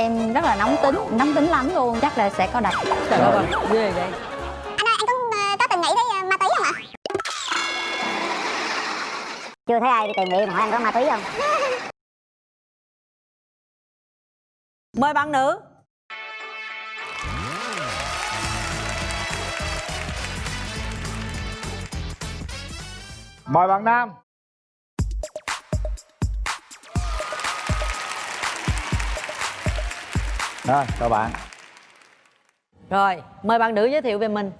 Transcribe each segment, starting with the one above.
em rất là nóng tính nóng tính lắm luôn. Chắc là sẽ có đập Trời ơi, ghê vậy. Anh ơi, anh có, ờ, có từng nghĩ tới ờ, ma túy không ạ? chưa thấy ai đi tìm mà hỏi anh có ma túy không? Mời bạn nữ. Mời bạn Nam Rồi, chào bạn Rồi, mời bạn nữ giới thiệu về mình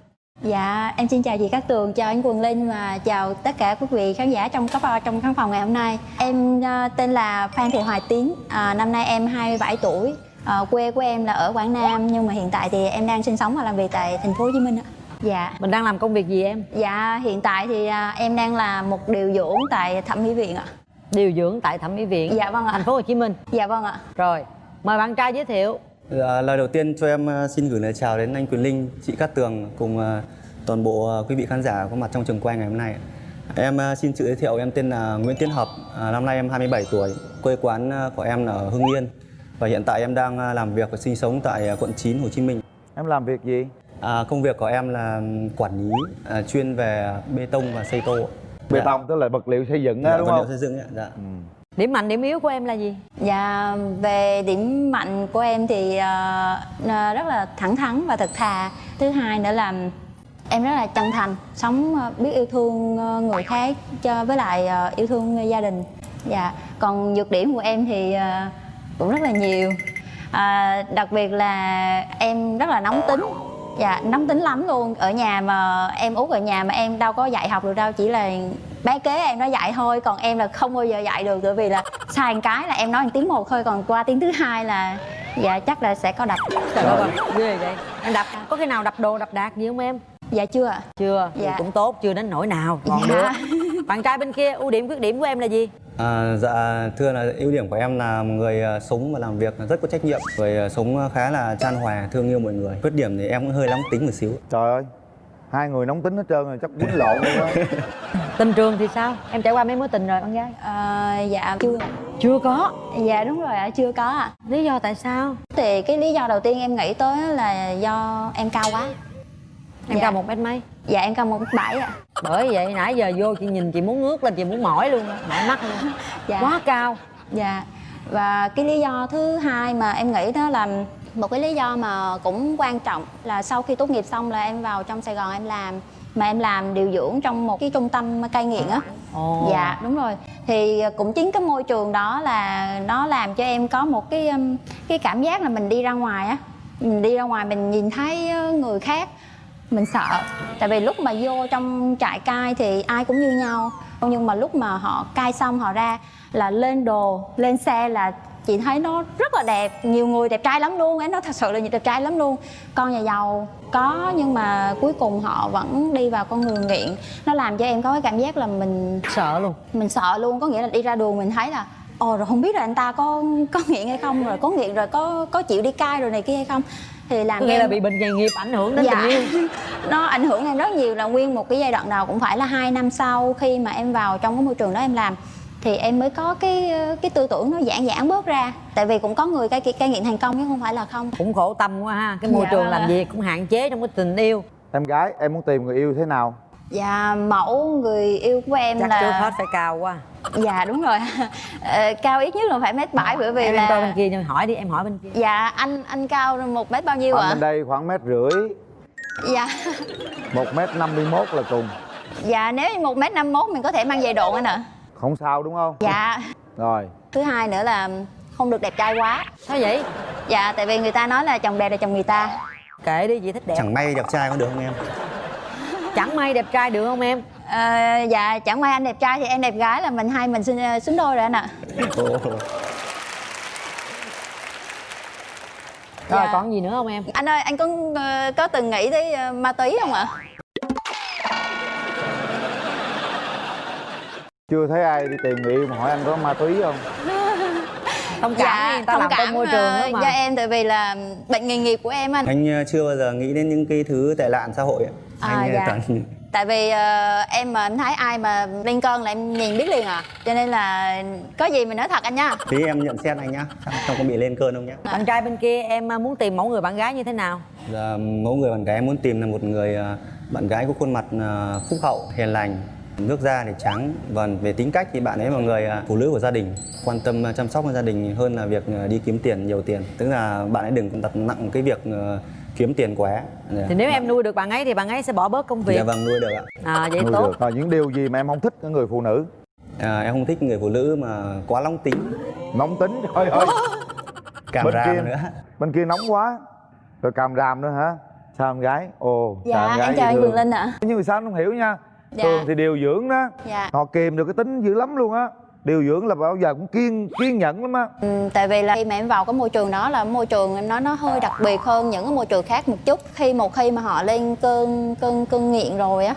dạ em xin chào chị Cát Tường chào anh Quần Linh và chào tất cả quý vị khán giả trong cấp trong khán phòng ngày hôm nay em ờ, tên là Phan Thị Hoài Tiến à, năm nay em 27 tuổi Ờ, quê của em là ở Quảng Nam nhưng mà hiện tại thì em đang sinh sống và làm việc tại thành phố Hồ Chí Minh ạ. Dạ. Mình đang làm công việc gì em? Dạ hiện tại thì à, em đang là một điều dưỡng tại thẩm mỹ viện ạ. Điều dưỡng tại thẩm mỹ viện Dạ vâng ạ. Thành phố Hồ Chí Minh Dạ vâng ạ. Rồi, mời bạn trai giới thiệu Dạ, lời đầu tiên cho em ờ, xin gửi lời chào đến anh Quyền Linh, chị Cát Tường cùng ờ, toàn bộ ờ, quý vị khán giả có mặt trong trường quay ngày hôm nay. Em xin tự giới thiệu em tên là Nguyễn Tiến Hợp, à, năm nay em 27 tuổi, quê quán của em là ở Hưng Yên và hiện tại em đang làm việc và sinh sống tại quận 9 Hồ Chí Minh. Em làm việc gì? À, công việc của em là quản lý à, chuyên về bê tông và xây tô. Bê Dạ. tông tức là vật liệu xây dựng Dạ, á đúng vật liệu không? xây dựng ạ. Dạ. Điểm mạnh, điểm yếu của em là gì? Dạ về điểm mạnh của em thì uh, rất là thẳng thắn và thật thà. Thứ hai nữa là em rất là chân thành, sống ờ, biết yêu thương người khác cho với lại yêu thương gia đình. Dạ. Còn nhược điểm của em thì cũng rất là nhiều. À, đặc biệt là em rất là nóng tính dạ nóng tính lắm luôn ở nhà mà em út ở nhà mà em đâu có dạy học được đâu chỉ là bé kế em nó dạy thôi còn em là không bao giờ dạy được bởi vì là sai một cái là em nói một tiếng một thôi còn qua tiếng thứ hai là dạ chắc là sẽ có đập Trời ơi, ghê vậy Em đập, có khi nào đập đồ, đập đạc gì không em? dạ chưa ạ Chưa, Dạ. cũng tốt, chưa đến nỗi nào, còn Dạ. được Bạn trai bên kia, ưu điểm, khuyết điểm của em là gì? À, dạ thưa là ưu điểm của em là một người à, sống và làm việc rất có trách nhiệm, người à, sống khá là chan hòa, thương yêu mọi người. Khuyết điểm thì em cũng hơi nóng tính một xíu. Trời ơi Hai người nóng tính hết trơn rồi chắc quýnh lộn luôn á Tình trường thì sao? Em trải qua mấy mối tình rồi con gái? Ờ, dạ chưa Chưa có dạ đúng rồi ạ chưa có ạ Lý do tại sao? thì cái lý do đầu tiên em nghĩ tới là do em cao quá Em Dạ. cao một mét mấy? dạ em cao một bảy ạ Bởi vậy nãy giờ vô chị nhìn chị muốn ngước lên, chị muốn mỏi luôn, mỏi mắt luôn dạ Quá cao Dạ và cái lý do thứ hai mà em nghĩ đó là một cái lý do mà cũng quan trọng là sau khi tốt nghiệp xong là em vào trong Sài Gòn em làm mà em làm điều dưỡng trong một cái trung tâm cai nghiện á. Ồ. dạ đúng rồi. Thì cũng chính cái môi trường đó là nó làm cho em có một cái um, cái cảm giác là mình đi ra ngoài á. Mình đi ra ngoài mình nhìn thấy uh, người khác mình sợ. Tại vì lúc mà vô trong trại cai thì ai cũng như nhau. Nhưng mà lúc mà họ cai xong họ ra là lên đồ lên xe là chị thấy nó rất là đẹp nhiều người đẹp trai lắm luôn ấy nó thật sự là đẹp trai lắm luôn. Con nhà giàu có nhưng mà cuối cùng họ vẫn đi vào con đường nghiện. Nó làm cho em có cái cảm giác là mình Sợ luôn. Mình sợ luôn có nghĩa là đi ra đường mình thấy là ồ rồi không biết là anh ta có có nghiện hay không rồi có nghiện rồi có có chịu đi cai rồi này kia hay không. Thì làm cho nghĩa là em bị bệnh nghề nghiệp ảnh hưởng đến dạ. tình yêu. Nó ảnh hưởng em rất nhiều là nguyên một cái giai đoạn đầu cũng phải là hai năm sau khi mà em vào trong cái môi trường đó em làm thì em mới có cái cái tư tưởng nó giãn giãn bớt ra. Tại vì cũng có người cai cai nghiện thành công chứ không phải là không. Cũng khổ tâm quá ha. Cái môi Dạ trường vâng làm ạ. việc cũng hạn chế trong cái tình yêu. Em gái em muốn tìm người yêu thế nào? dạ mẫu người yêu của em Chắc là trước hết phải cao quá. Dạ đúng rồi. Ờ, cao ít nhất là phải mét bảy bởi vì Em, là em bên kia nhưng hỏi đi, em hỏi bên kia. Dạ anh anh cao một mét bao nhiêu ạ? bên đây khoảng mét rưỡi. Dạ. Một mét năm mươi mốt là cùng. Dạ nếu như một mét năm mốt mình có thể mang giày độn anh ạ Không sao đúng không? dạ Rồi thứ hai nữa là không được đẹp trai quá Sao vậy? dạ tại vì người ta nói là chồng đẹp là chồng người ta Kệ đi, chị thích đẹp Chẳng may đẹp trai có được không em? Chẳng may đẹp trai được không em? Ờ, dạ chẳng may anh đẹp trai thì em đẹp gái là mình hai mình xinh ờ, xứng đôi rồi anh ạ. Rồi Dạ. còn gì nữa không em? anh ơi anh có ờ, có từng nghĩ tới ma túy không ạ Chưa thấy ai đi tìm người yêu mà hỏi anh có ma túy không? Thông cảm đi, người ta thông làm trong cảm môi trường ờ, đó mà. cho em tại vì là bệnh nghề nghiệp của em anh. Anh ờ, chưa bao giờ nghĩ đến những cái thứ tệ nạn xã hội ạ. À, anh ờ, dạ. toàn tại vì ờ, em mà em thấy ai mà lên cơn là em nhìn biết liền à. Cho nên là có gì mình nói thật anh nha. Tí em nhận xét anh nhá. Không, có bị lên cơn không nhá? Bạn trai bên kia em à, muốn tìm mẫu người bạn gái như thế nào? Dạ, mẫu người bạn gái em muốn tìm là một người à, bạn gái có khuôn mặt à, phúc hậu, hiền lành, nước da thì trắng và về tính cách thì bạn ấy là người à, phụ nữ của gia đình, quan tâm à, chăm sóc gia đình hơn là việc à, đi kiếm tiền nhiều tiền. Tức là bạn ấy đừng đặt nặng cái việc à, kiếm tiền quá. Dạ. thì nếu em nuôi được bạn ấy thì bạn ấy sẽ bỏ bớt công việc Dạ vâng nuôi được ạ. à vậy Nuôi tốt được. Rồi những điều gì mà em không thích ở người phụ nữ À, em không thích người phụ nữ mà quá nóng tính, nóng tính trời ơi cảm Bên ram kia- nữa. bên kia nóng quá rồi càm ràm nữa hả sao em gái ồ sao dạ em chào anh. Quỳnh Linh ạ nhưng mà sao không hiểu nha Dạ. thường thì điều dưỡng đó Dạ. họ kìm được cái tính dữ lắm luôn á điều dưỡng là bao giờ cũng kiên kiên nhẫn lắm á Ừ, tại vì là khi mà em vào cái môi trường đó là môi trường em nói nó hơi đặc biệt hơn những cái môi trường khác một chút khi một khi mà họ lên cơn cơn cơn nghiện rồi á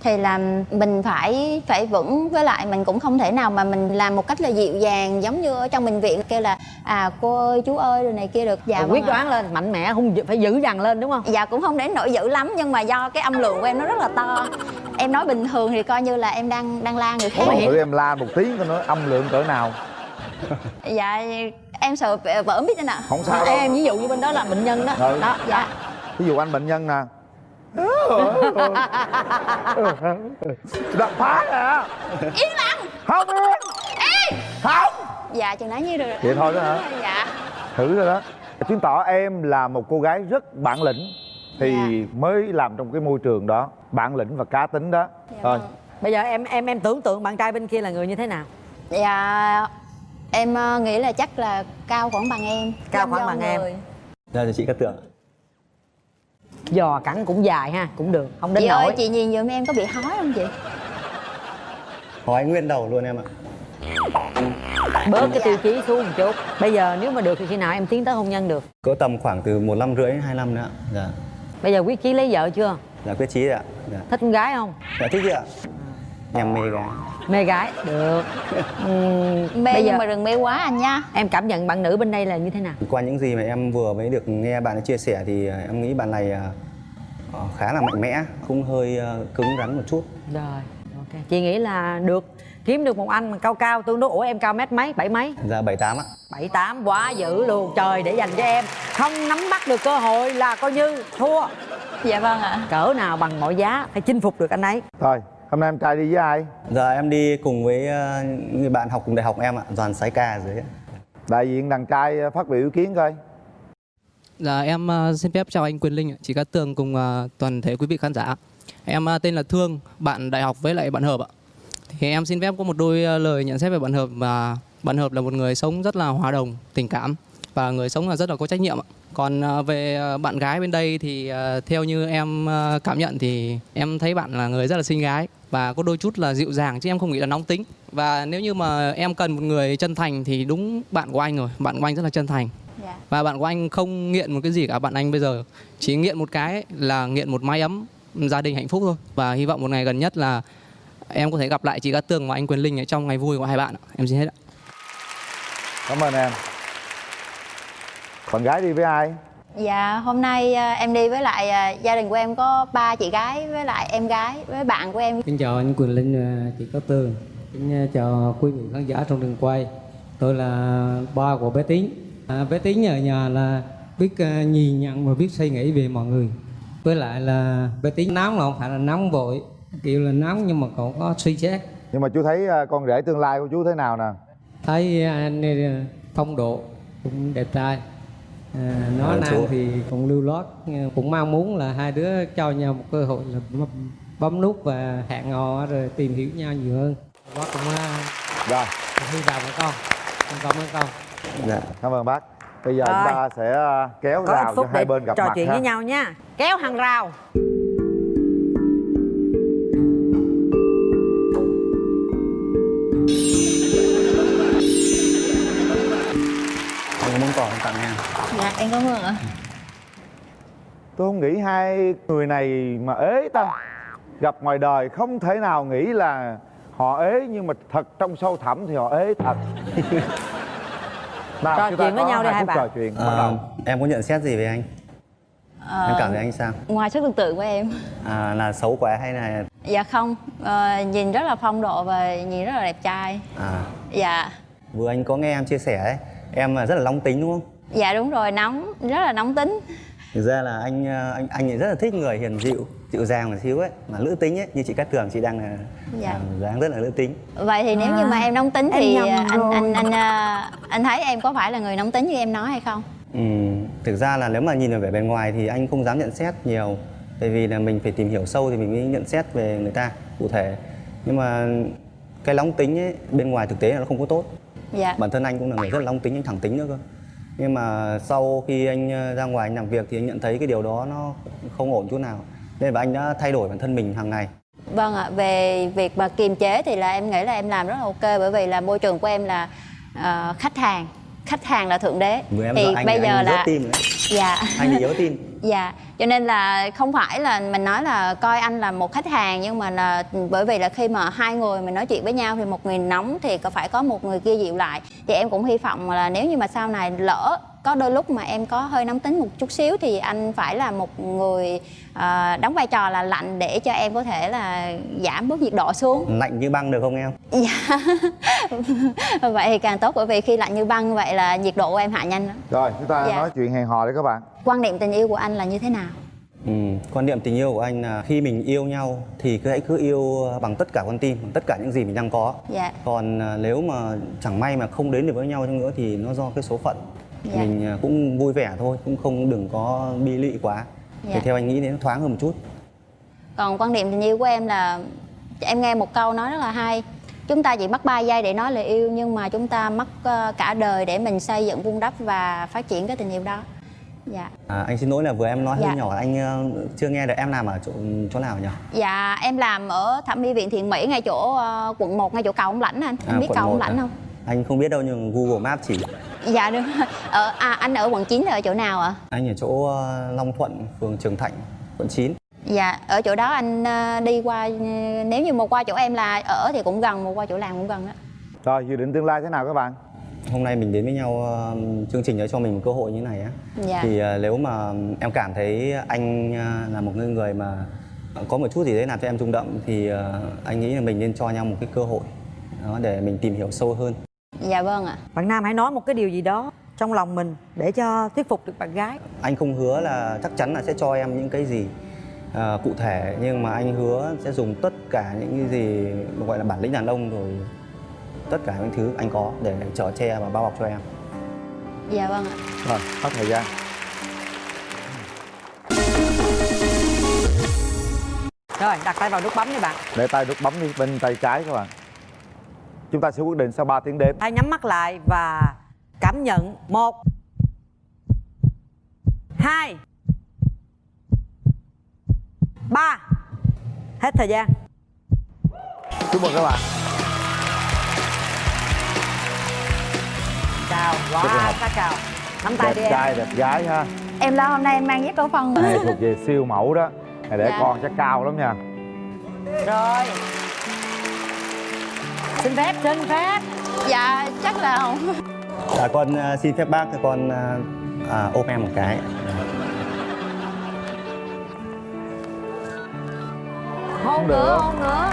thì là mình phải phải vững. Với lại mình cũng không thể nào mà mình làm một cách là dịu dàng giống như ở trong bệnh viện kêu là à cô ơi chú ơi rồi này kia được. Dạ vâng quyết đoán lên mạnh mẽ không phải dữ dằn lên đúng không? Dạ cũng không đến nỗi dữ lắm nhưng mà do cái âm lượng của em nó rất là to. Em nói bình thường thì coi như là em đang đang la người khác. Ủa, thử em la một tiếng coi nói âm lượng cỡ nào. Dạ em sợ vỡ biết anh ạ. Không sao đâu. Em ví dụ như bên đó là bệnh nhân đó. Ừ. đó dạ. Ví dụ anh bệnh nhân nè đập phá nè. Yên lặng. Không. Yên không. Dạ chừng nãy như được rồi. Vậy thôi đó hả? Dạ. Thử rồi đó. Chứng tỏ em là một cô gái rất bản lĩnh thì Dạ. mới làm trong cái môi trường đó bản lĩnh và cá tính đó. Dạ thôi. vâng. bây giờ em em em tưởng tượng bạn trai bên kia là người như thế nào? Dạ em ờ, nghĩ là chắc là cao khoảng bằng em. Cao khoảng bằng em. người. Dạ thì chị Cát Tường. Giò cẳng cũng dài ha cũng được không đến chị nỗi ơi chị nhìn giùm em có bị hói không chị Hỏi nguyên đầu luôn em ạ. bớt cái Dạ. tiêu chí xuống một chút bây giờ nếu mà được thì khi nào em tiến tới hôn nhân được Cỡ tầm khoảng từ một năm rưỡi hai năm nữa ạ. Dạ. bây giờ quyết chí lấy vợ chưa Dạ quyết chí ạ. Dạ. thích con gái không Dạ thích chị ạ. Em mê gái. Mê gái. Được. Ừm, mê bây giờ nhưng mà đừng mê quá anh nha. Em cảm nhận bạn nữ bên đây là như thế nào? Qua những gì mà em vừa mới được nghe bạn ấy chia sẻ thì à, em nghĩ bạn này à, ờ, khá là mạnh mẽ, cũng hơi cứng rắn một chút. rồi ok. Chị nghĩ là được. Kiếm được một anh mà cao cao tương đối. Ủa em cao mét mấy? Bảy mấy? Dạ 78 ạ. bảy tám. Quá dữ luôn. Trời để dành cho em. Không nắm bắt được cơ hội là coi như thua. Dạ vâng ạ. Cỡ nào bằng mọi giá phải chinh phục được anh ấy. Thôi hôm nay em trai đi với ai Giờ em đi cùng với à, người bạn học cùng đại học em ạ, Đoàn Sái Ca ở dưới đại diện đàn trai ờ, phát biểu ý kiến coi Dạ em ờ, xin phép chào anh Quyền Linh, ạ, chị Cát Tường cùng ờ, toàn thể quý vị khán giả. Em ờ, tên là Thương, bạn đại học với lại bạn Hợp ạ. Thì em xin phép có một đôi ờ, lời nhận xét về bạn Hợp và bạn Hợp là một người sống rất là hòa đồng, tình cảm và người sống là rất là có trách nhiệm ạ. Còn ờ, về ờ, bạn gái bên đây thì ờ, theo như em cảm nhận thì em thấy bạn là người rất là xinh gái và có đôi chút là dịu dàng chứ em không nghĩ là nóng tính. Và nếu như mà em cần một người chân thành thì đúng bạn của anh rồi, bạn của anh rất là chân thành. Dạ. Và bạn của anh không nghiện một cái gì cả bạn anh bây giờ chỉ nghiện một cái là nghiện một mái ấm gia đình hạnh phúc thôi. Và hy vọng một ngày gần nhất là em có thể gặp lại chị Cát Tường và anh Quyền Linh ở trong ngày vui của hai bạn ạ. em xin hết ạ. Cảm ơn em bạn gái đi với ai? Dạ hôm nay ờ, em đi với lại ờ, gia đình của em có ba chị gái với lại em gái với bạn của em. Xin chào anh Quyền Linh và chị Cát Tường Xin chào quý vị khán giả trong trường quay. Tôi là ba của bé Tín à, Bé Tín ở nhà là biết nhìn nhận và biết suy nghĩ về mọi người. Với lại là bé Tín nóng là không phải là nóng vội Kiểu là nóng nhưng mà còn có suy xét. Nhưng mà chú thấy con rể tương lai của chú thế nào nè? Thấy anh phong độ cũng đẹp trai à, Nói Ờ, năng chú. thì cũng lưu lót. Cũng mong muốn là hai đứa cho nhau một cơ hội là bấm- nút và hẹn hò rồi tìm hiểu nhau nhiều hơn. Bác cũng uh, rồi. hy vọng với con. Con cảm ơn con. Dạ. cảm ơn bác. Bây giờ Rồi. chúng ta sẽ ờ, kéo có rào cho hai bên gặp trò mặt chuyện ha. với nhau nha. Kéo hàng rào dạ em cảm ơn ạ? Tôi không nghĩ hai người này mà ế ta gặp ngoài đời không thể nào nghĩ là họ ế nhưng mà thật trong sâu thẳm thì họ ế thật. Nào Trò chuyện với có nhau đi hai bạn. trò chuyện bắt À, đầu. em có nhận xét gì về anh? Ờ, em cảm thấy anh sao? ngoài sức tưởng tượng của em. À, là xấu quá hay là dạ không ờ, nhìn rất là phong độ và nhìn rất là đẹp trai. À, dạ. Vừa anh có nghe em chia sẻ ấy em là rất là long tính đúng không dạ đúng rồi nóng rất là nóng tính. Thực ra là anh ờ, anh anh ấy rất là thích người hiền dịu dịu dàng một xíu ấy mà nữ tính ấy như chị Cát Tường chị đang là Dạ. là dáng rất là nữ tính. Vậy thì nếu như mà em nóng tính em thì nhầm anh anh anh à, anh thấy em có phải là người nóng tính như em nói hay không? Ừ, thực ra là nếu mà nhìn ở vẻ bề ngoài thì anh không dám nhận xét nhiều Tại vì là mình phải tìm hiểu sâu thì mình mới nhận xét về người ta cụ thể. Nhưng mà cái nóng tính ấy, bên ngoài thực tế là nó không có tốt. Dạ. Bản thân anh cũng là người rất là nóng tính, anh thẳng tính nữa cơ nhưng mà sau khi anh ờ, ra ngoài anh làm việc thì anh nhận thấy cái điều đó nó không ổn chút nào. Nên là anh đã thay đổi bản thân mình hàng ngày. Vâng ạ, về việc mà kiềm chế thì là em nghĩ là em làm rất là ok bởi vì là môi trường của em là uh, khách hàng khách hàng là thượng đế. Vừa thì anh, bây giờ anh là tim dạ. Anh bị yếu tim. Dạ cho nên là không phải là mình nói là coi anh là một khách hàng nhưng mà là bởi vì là khi mà hai người mình nói chuyện với nhau thì một người nóng thì có phải có một người kia dịu lại. Thì em cũng hy vọng là nếu như mà sau này lỡ có đôi lúc mà em có hơi nóng tính một chút xíu thì anh phải là một người ờ, đóng vai trò là lạnh để cho em có thể là giảm bớt nhiệt độ xuống Lạnh như băng được không em? Dạ Vậy thì càng tốt bởi vì khi lạnh như băng vậy là nhiệt độ của em hạ nhanh lắm Rồi chúng ta Dạ. nói chuyện hẹn hò đấy các bạn Quan niệm tình yêu của anh là như thế nào? Ừ, quan niệm tình yêu của anh là khi mình yêu nhau thì cứ hãy cứ yêu bằng tất cả con tim, bằng tất cả những gì mình đang có. Dạ Còn à, nếu mà chẳng may mà không đến được với nhau nữa thì nó do cái số phận. Dạ. Mình à, cũng vui vẻ thôi, cũng không đừng có bi lụy quá. Dạ. Thì theo anh nghĩ nó thoáng hơn một chút. Còn quan niệm tình yêu của em là Em nghe một câu nói rất là hay Chúng ta chỉ mất 3 giây để nói lời yêu Nhưng mà chúng ta mất ờ, cả đời để mình xây dựng vun đắp và phát triển cái tình yêu đó Dạ À, anh xin lỗi là vừa em nói Dạ. hơi nhỏ, anh ờ, chưa nghe được em làm ở chỗ chỗ nào nhỉ? Dạ em làm ở thẩm mỹ viện Thiện Mỹ ngay chỗ ờ, quận 1 ngay chỗ cầu ông Lãnh anh Anh À, biết cầu ông Lãnh à? không? Anh không biết đâu nhưng Google Maps chỉ. Dạ đúng rồi ở, à, Anh ở quận 9 là ở chỗ nào ạ? Anh ở chỗ ờ, Long Thuận, phường Trường Thạnh, quận 9. Dạ, ở chỗ đó anh ờ, đi qua ờ, nếu như một qua chỗ em là ở thì cũng gần, một qua chỗ làm cũng gần đó. Rồi dự định tương lai thế nào các bạn Hôm nay mình đến với nhau ờ, chương trình đã cho mình một cơ hội như này á. Dạ. Thì ờ, nếu mà em cảm thấy anh ờ, là một người người mà có một chút gì đấy làm cho em rung động thì ờ, anh nghĩ là mình nên cho nhau một cái cơ hội đó để mình tìm hiểu sâu hơn. Dạ vâng ạ. bạn nam hãy nói một cái điều gì đó trong lòng mình để cho thuyết phục được bạn gái Anh không hứa là chắc chắn là sẽ cho em những cái gì ờ, cụ thể nhưng mà anh hứa sẽ dùng tất cả những cái gì gọi là bản lĩnh đàn ông rồi tất cả những thứ anh có để chở che và bao bọc cho em. Dạ vâng ạ. Rồi hết thời gian rồi đặt tay vào nút bấm đi bạn Để tay nút bấm đi bên tay trái các bạn Chúng ta sẽ quyết định sau 3 tiếng đếm. Hãy nhắm mắt lại và cảm nhận. Một hai ba. Hết thời gian. Chúc mừng các bạn. Chào quá sát chào nắm tay đi Đẹp em. trai đẹp gái ha. Em lo hôm nay em mang giấy cổ phân. Này thuộc về siêu mẫu đó. Này để Dạ. con chắc cao lắm nha. Rồi xin phép xin phép Dạ chắc là không. À, con xin phép bác con ờ, à, ôm em một cái. hôn được. nữa hôn nữa